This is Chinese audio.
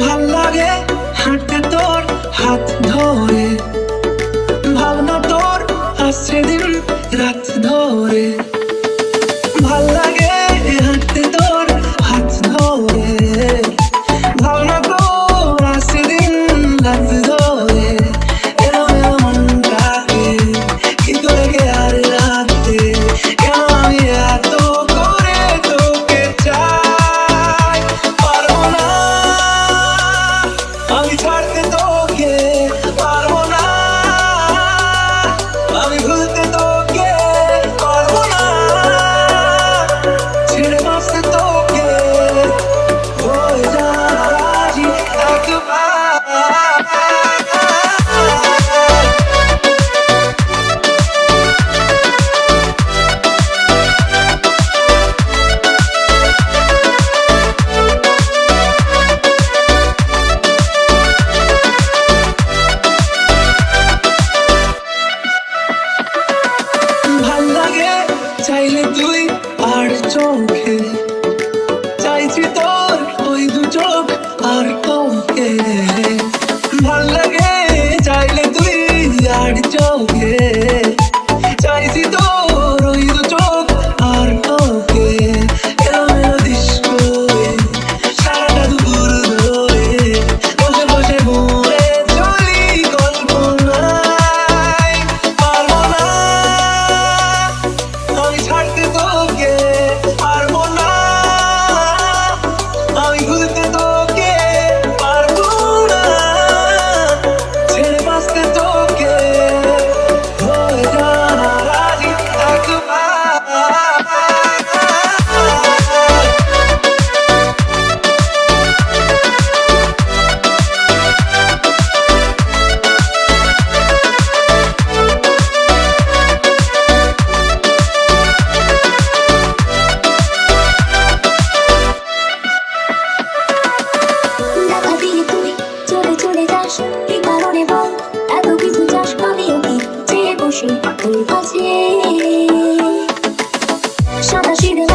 ভালো লাগে হাঁটতে তো off the door. 不放弃伤了心的